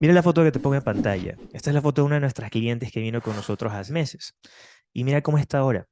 Mira la foto que te pongo en pantalla. Esta es la foto de una de nuestras clientes que vino con nosotros hace meses. Y mira cómo está ahora.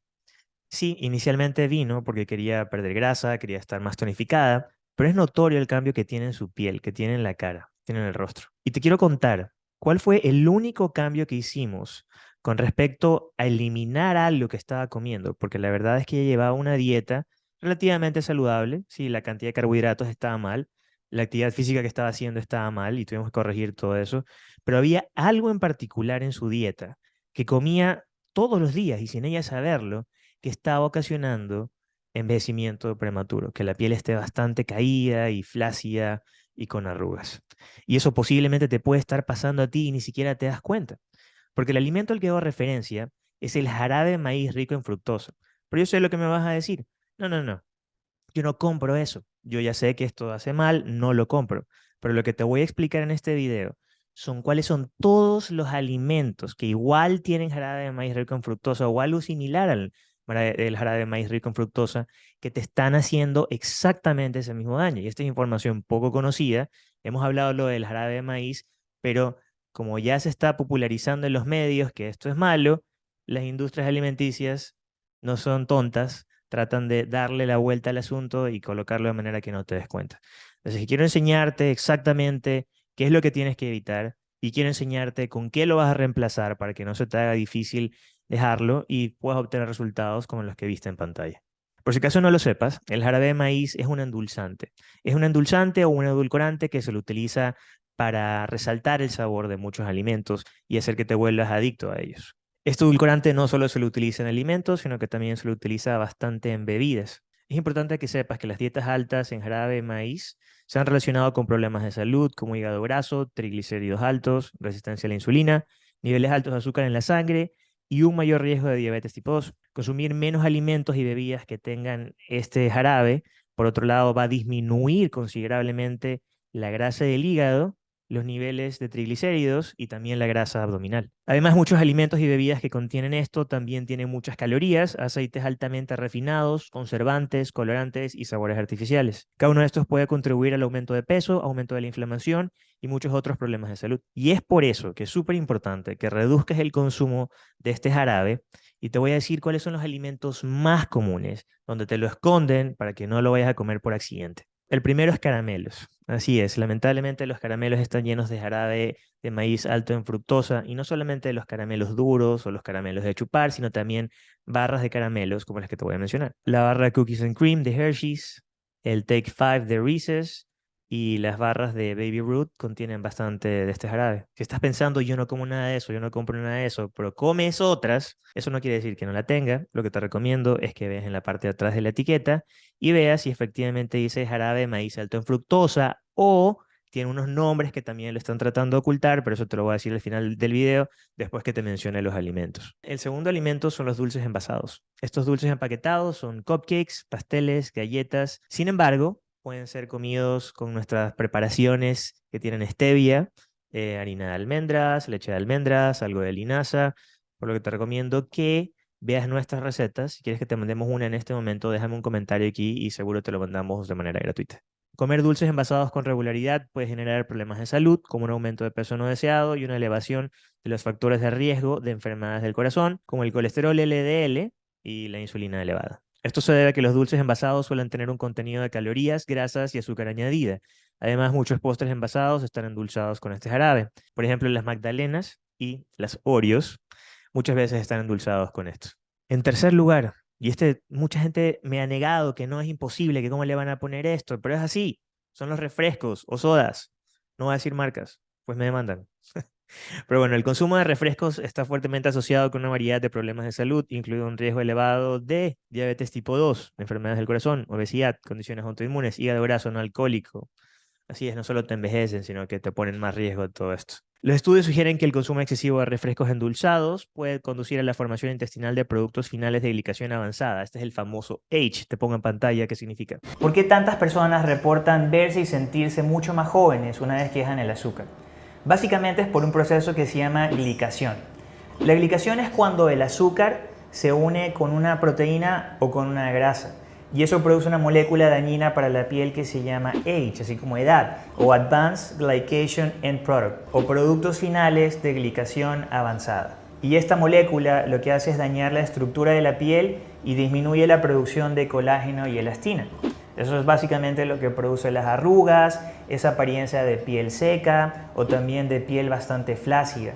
Sí, inicialmente vino porque quería perder grasa, quería estar más tonificada, pero es notorio el cambio que tiene en su piel, que tiene en la cara, tiene en el rostro. Y te quiero contar cuál fue el único cambio que hicimos con respecto a eliminar algo que estaba comiendo, porque la verdad es que ella llevaba una dieta relativamente saludable, sí, la cantidad de carbohidratos estaba mal, la actividad física que estaba haciendo estaba mal y tuvimos que corregir todo eso, pero había algo en particular en su dieta que comía todos los días y sin ella saberlo, que estaba ocasionando envejecimiento prematuro, que la piel esté bastante caída y flácida y con arrugas. Y eso posiblemente te puede estar pasando a ti y ni siquiera te das cuenta, porque el alimento al que hago referencia es el jarabe de maíz rico en fructosa. Pero yo sé lo que me vas a decir. No, no, no. Yo no compro eso. Yo ya sé que esto hace mal, no lo compro. Pero lo que te voy a explicar en este video son cuáles son todos los alimentos que igual tienen jarabe de maíz rico en fructosa o algo similar al jarabe de maíz rico en fructosa que te están haciendo exactamente ese mismo daño. Y esta es información poco conocida. Hemos hablado lo del jarabe de maíz, pero como ya se está popularizando en los medios que esto es malo, las industrias alimenticias no son tontas tratan de darle la vuelta al asunto y colocarlo de manera que no te des cuenta. Entonces, quiero enseñarte exactamente qué es lo que tienes que evitar y quiero enseñarte con qué lo vas a reemplazar para que no se te haga difícil dejarlo y puedas obtener resultados como los que viste en pantalla. Por si acaso no lo sepas, el jarabe de maíz es un endulzante. Es un endulzante o un edulcorante que se lo utiliza para resaltar el sabor de muchos alimentos y hacer que te vuelvas adicto a ellos. Este edulcorante no solo se lo utiliza en alimentos, sino que también se lo utiliza bastante en bebidas. Es importante que sepas que las dietas altas en jarabe de maíz se han relacionado con problemas de salud como hígado graso, triglicéridos altos, resistencia a la insulina, niveles altos de azúcar en la sangre y un mayor riesgo de diabetes tipo 2. Consumir menos alimentos y bebidas que tengan este jarabe, por otro lado, va a disminuir considerablemente la grasa del hígado los niveles de triglicéridos y también la grasa abdominal. Además, muchos alimentos y bebidas que contienen esto también tienen muchas calorías, aceites altamente refinados, conservantes, colorantes y sabores artificiales. Cada uno de estos puede contribuir al aumento de peso, aumento de la inflamación y muchos otros problemas de salud. Y es por eso que es súper importante que reduzcas el consumo de este jarabe y te voy a decir cuáles son los alimentos más comunes, donde te lo esconden para que no lo vayas a comer por accidente. El primero es caramelos. Así es, lamentablemente los caramelos están llenos de jarabe de maíz alto en fructosa y no solamente los caramelos duros o los caramelos de chupar, sino también barras de caramelos como las que te voy a mencionar. La barra Cookies and Cream de Hershey's, el Take Five de Reese's, y las barras de Baby Root contienen bastante de este jarabe. Si estás pensando, yo no como nada de eso, yo no compro nada de eso, pero comes otras, eso no quiere decir que no la tenga. Lo que te recomiendo es que veas en la parte de atrás de la etiqueta y veas si efectivamente dice jarabe de maíz alto en fructosa o tiene unos nombres que también lo están tratando de ocultar, pero eso te lo voy a decir al final del video, después que te mencione los alimentos. El segundo alimento son los dulces envasados. Estos dulces empaquetados son cupcakes, pasteles, galletas. Sin embargo, pueden ser comidos con nuestras preparaciones que tienen stevia, eh, harina de almendras, leche de almendras, algo de linaza, por lo que te recomiendo que veas nuestras recetas. Si quieres que te mandemos una en este momento, déjame un comentario aquí y seguro te lo mandamos de manera gratuita. Comer dulces envasados con regularidad puede generar problemas de salud, como un aumento de peso no deseado y una elevación de los factores de riesgo de enfermedades del corazón, como el colesterol LDL y la insulina elevada. Esto se debe a que los dulces envasados suelen tener un contenido de calorías, grasas y azúcar añadida. Además, muchos postres envasados están endulzados con este jarabe. Por ejemplo, las magdalenas y las Oreos muchas veces están endulzados con esto. En tercer lugar, y este mucha gente me ha negado que no es imposible, que cómo le van a poner esto, pero es así, son los refrescos o sodas. No voy a decir marcas, pues me demandan. Pero bueno, el consumo de refrescos está fuertemente asociado con una variedad de problemas de salud, incluido un riesgo elevado de diabetes tipo 2, enfermedades del corazón, obesidad, condiciones autoinmunes, hígado graso no alcohólico. Así es, no solo te envejecen, sino que te ponen más riesgo de todo esto. Los estudios sugieren que el consumo excesivo de refrescos endulzados puede conducir a la formación intestinal de productos finales de glicación avanzada. Este es el famoso H. Te pongo en pantalla qué significa. ¿Por qué tantas personas reportan verse y sentirse mucho más jóvenes una vez que dejan el azúcar? Básicamente es por un proceso que se llama glicación. La glicación es cuando el azúcar se une con una proteína o con una grasa. Y eso produce una molécula dañina para la piel que se llama Age, así como edad, o Advanced Glycation End Product, o productos finales de glicación avanzada. Y esta molécula lo que hace es dañar la estructura de la piel y disminuye la producción de colágeno y elastina. Eso es básicamente lo que produce las arrugas, esa apariencia de piel seca o también de piel bastante flácida.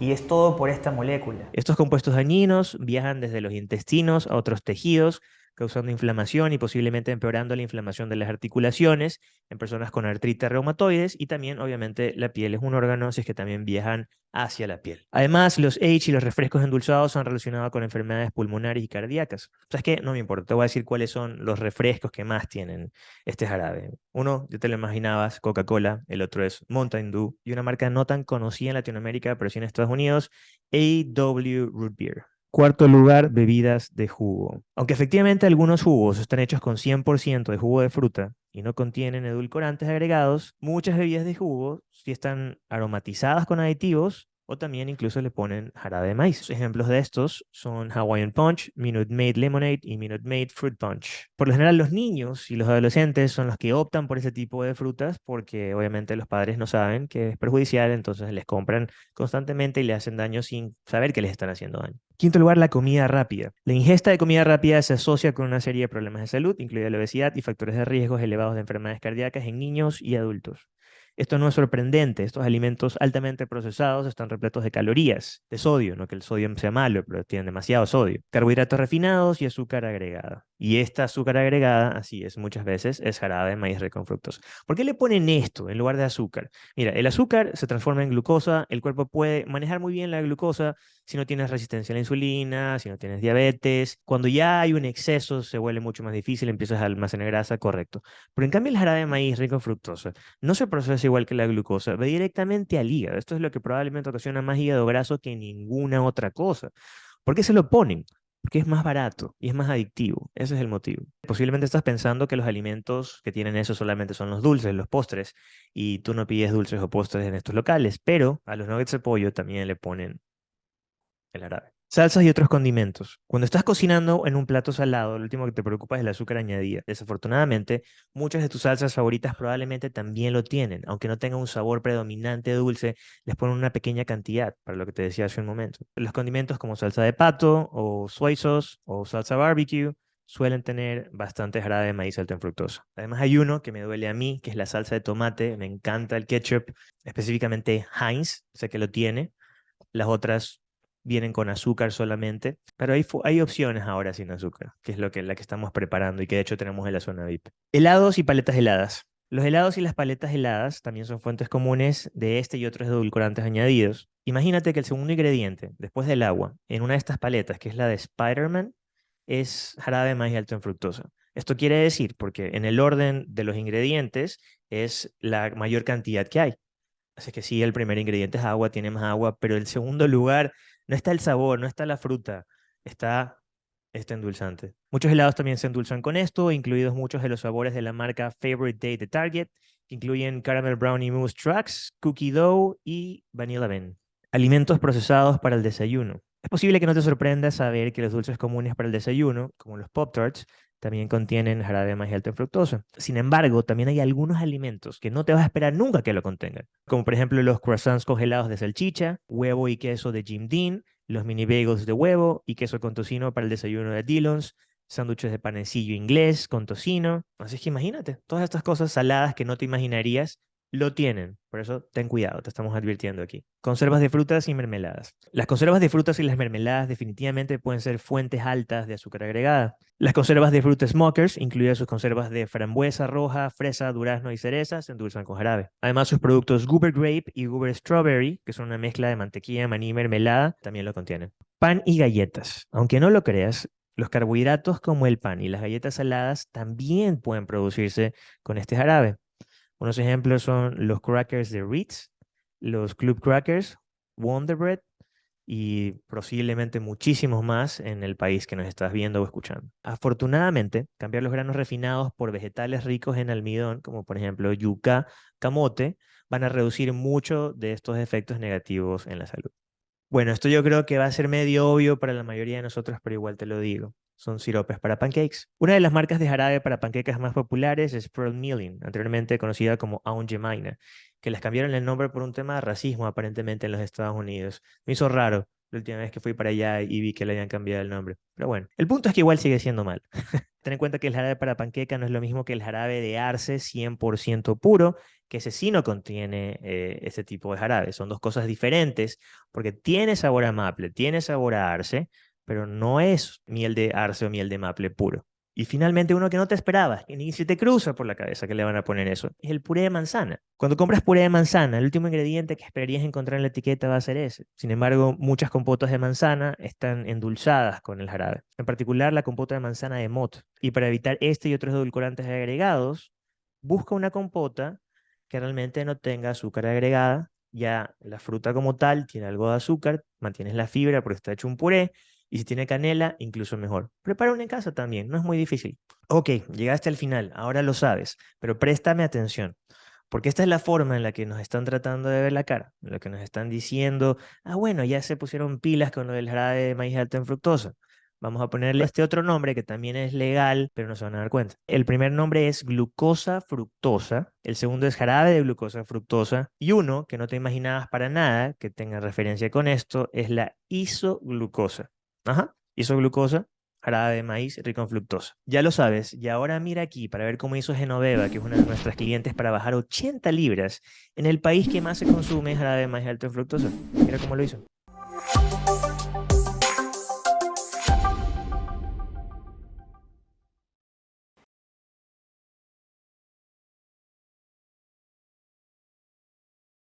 Y es todo por esta molécula. Estos compuestos dañinos viajan desde los intestinos a otros tejidos, causando inflamación y posiblemente empeorando la inflamación de las articulaciones en personas con artritis reumatoides y también obviamente la piel es un órgano, así es que también viajan hacia la piel. Además, los H y los refrescos endulzados han relacionado con enfermedades pulmonares y cardíacas. ¿Sabes qué? No me importa, te voy a decir cuáles son los refrescos que más tienen este jarabe. Uno, ya te lo imaginabas, Coca-Cola, el otro es Mountain Dew y una marca no tan conocida en Latinoamérica, pero sí en Estados Unidos, AW Root Beer. Cuarto lugar, bebidas de jugo. Aunque efectivamente algunos jugos están hechos con 100% de jugo de fruta y no contienen edulcorantes agregados, muchas bebidas de jugo sí están aromatizadas con aditivos o también incluso le ponen jarabe de maíz. Ejemplos de estos son Hawaiian Punch, Minute Maid Lemonade y Minute Maid Fruit Punch. Por lo general los niños y los adolescentes son los que optan por ese tipo de frutas porque obviamente los padres no saben que es perjudicial, entonces les compran constantemente y le hacen daño sin saber que les están haciendo daño. Quinto lugar, la comida rápida. La ingesta de comida rápida se asocia con una serie de problemas de salud, incluida la obesidad y factores de riesgos elevados de enfermedades cardíacas en niños y adultos. Esto no es sorprendente, estos alimentos altamente procesados están repletos de calorías, de sodio, no que el sodio sea malo, pero tienen demasiado sodio, carbohidratos refinados y azúcar agregada. Y esta azúcar agregada, así es muchas veces, es jarabe de maíz rico en fructosa. ¿Por qué le ponen esto en lugar de azúcar? Mira, el azúcar se transforma en glucosa, el cuerpo puede manejar muy bien la glucosa si no tienes resistencia a la insulina, si no tienes diabetes. Cuando ya hay un exceso se vuelve mucho más difícil, empiezas a almacenar grasa, correcto. Pero en cambio el jarabe de maíz rico en fructosa no se procesa igual que la glucosa, va directamente al hígado. Esto es lo que probablemente ocasiona más hígado graso que ninguna otra cosa. ¿Por qué se lo ponen? Porque es más barato y es más adictivo. Ese es el motivo. Posiblemente estás pensando que los alimentos que tienen eso solamente son los dulces, los postres, y tú no pides dulces o postres en estos locales, pero a los nuggets de pollo también le ponen el árabe. Salsas y otros condimentos. Cuando estás cocinando en un plato salado, lo último que te preocupa es el azúcar añadida. Desafortunadamente, muchas de tus salsas favoritas probablemente también lo tienen. Aunque no tengan un sabor predominante dulce, les ponen una pequeña cantidad, para lo que te decía hace un momento. Los condimentos como salsa de pato, o soy sauce, o salsa barbecue, suelen tener bastante jarabe de maíz alto en fructosa. Además hay uno que me duele a mí, que es la salsa de tomate. Me encanta el ketchup, específicamente Heinz, sé que lo tiene. Las otras vienen con azúcar solamente, pero hay, hay opciones ahora sin azúcar, que es lo que, la que estamos preparando y que de hecho tenemos en la zona VIP. Helados y paletas heladas. Los helados y las paletas heladas también son fuentes comunes de este y otros edulcorantes añadidos. Imagínate que el segundo ingrediente, después del agua, en una de estas paletas, que es la de Spider-Man, es jarabe más alto en fructosa. Esto quiere decir, porque en el orden de los ingredientes es la mayor cantidad que hay. Así que sí, el primer ingrediente es agua, tiene más agua, pero el segundo lugar no está el sabor, no está la fruta, está este endulzante. Muchos helados también se endulzan con esto, incluidos muchos de los sabores de la marca Favorite Day de Target, que incluyen Caramel Brownie Mousse Tracks, Cookie Dough y Vanilla Bean. Alimentos procesados para el desayuno. Es posible que no te sorprenda saber que los dulces comunes para el desayuno, como los Pop-Tarts, también contienen jarabe más alto en fructosa. Sin embargo, también hay algunos alimentos que no te vas a esperar nunca que lo contengan, como por ejemplo los croissants congelados de salchicha, huevo y queso de Jim Dean, los mini bagels de huevo y queso con tocino para el desayuno de Dillons, sándwiches de panecillo inglés con tocino. Así que imagínate, todas estas cosas saladas que no te imaginarías lo tienen. Por eso ten cuidado, te estamos advirtiendo aquí. Conservas de frutas y mermeladas. Las conservas de frutas y las mermeladas definitivamente pueden ser fuentes altas de azúcar agregada. Las conservas de frutas smokers, incluidas sus conservas de frambuesa roja, fresa, durazno y cereza, se endulzan con jarabe. Además, sus productos Goober Grape y Goober Strawberry, que son una mezcla de mantequilla, maní y mermelada, también lo contienen. Pan y galletas. Aunque no lo creas, los carbohidratos como el pan y las galletas saladas también pueden producirse con este jarabe. Unos ejemplos son los crackers de Ritz, los Club Crackers, Wonder Bread y posiblemente muchísimos más en el país que nos estás viendo o escuchando. Afortunadamente, cambiar los granos refinados por vegetales ricos en almidón, como por ejemplo yuca, camote, van a reducir mucho de estos efectos negativos en la salud. Bueno, esto yo creo que va a ser medio obvio para la mayoría de nosotros, pero igual te lo digo. Son siropes para pancakes. Una de las marcas de jarabe para panquecas más populares es Pearl Milling, anteriormente conocida como Aunt Jemina, que les cambiaron el nombre por un tema de racismo aparentemente en los Estados Unidos. Me hizo raro la última vez que fui para allá y vi que le habían cambiado el nombre. Pero bueno, el punto es que igual sigue siendo mal. Ten en cuenta que el jarabe para panqueca no es lo mismo que el jarabe de arce 100% puro, que ese sí no contiene eh, ese tipo de jarabe. Son dos cosas diferentes porque tiene sabor a maple, tiene sabor a arce, pero no es miel de arce o miel de maple puro. Y finalmente uno que no te esperabas, que ni se te cruza por la cabeza que le van a poner eso, es el puré de manzana. Cuando compras puré de manzana, el último ingrediente que esperarías encontrar en la etiqueta va a ser ese. Sin embargo, muchas compotas de manzana están endulzadas con el jarabe, en particular la compota de manzana de mot. Y para evitar este y otros edulcorantes agregados, busca una compota que realmente no tenga azúcar agregada. Ya la fruta como tal tiene algo de azúcar, mantienes la fibra porque está hecho un puré, y si tiene canela, incluso mejor. Prepara una en casa también, no es muy difícil. Ok, llegaste al final, ahora lo sabes, pero préstame atención. Porque esta es la forma en la que nos están tratando de ver la cara, la que nos están diciendo, ah, bueno, ya se pusieron pilas con lo del jarabe de maíz alto en fructosa. Vamos a ponerle este otro nombre que también es legal, pero no se van a dar cuenta. El primer nombre es glucosa fructosa, el segundo es jarabe de glucosa fructosa y uno que no te imaginabas para nada que tenga referencia con esto es la isoglucosa. Ajá, isoglucosa, jarabe de maíz rico en fructosa. Ya lo sabes, y ahora mira aquí para ver cómo hizo Genoveva, que es una de nuestras clientes, para bajar 80 libras en el país que más se consume jarabe de maíz alto en fructosa. Mira cómo lo hizo.